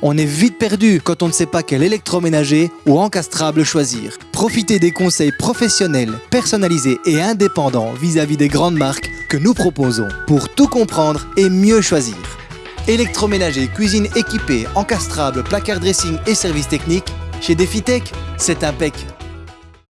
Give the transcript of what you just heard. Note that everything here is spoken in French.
On est vite perdu quand on ne sait pas quel électroménager ou encastrable choisir. Profitez des conseils professionnels, personnalisés et indépendants vis-à-vis des grandes marques que nous proposons pour tout comprendre et mieux choisir. Électroménager, cuisine équipée, encastrable, placard dressing et services techniques, chez Defitech, c'est impec.